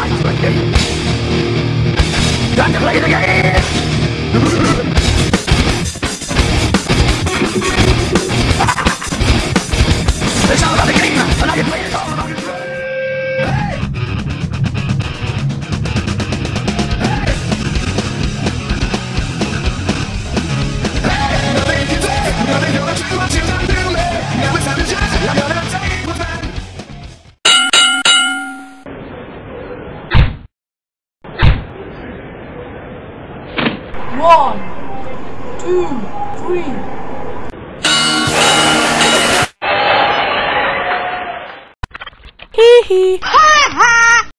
Time to play the game. Time to play the game. One, two, three. Hee hee.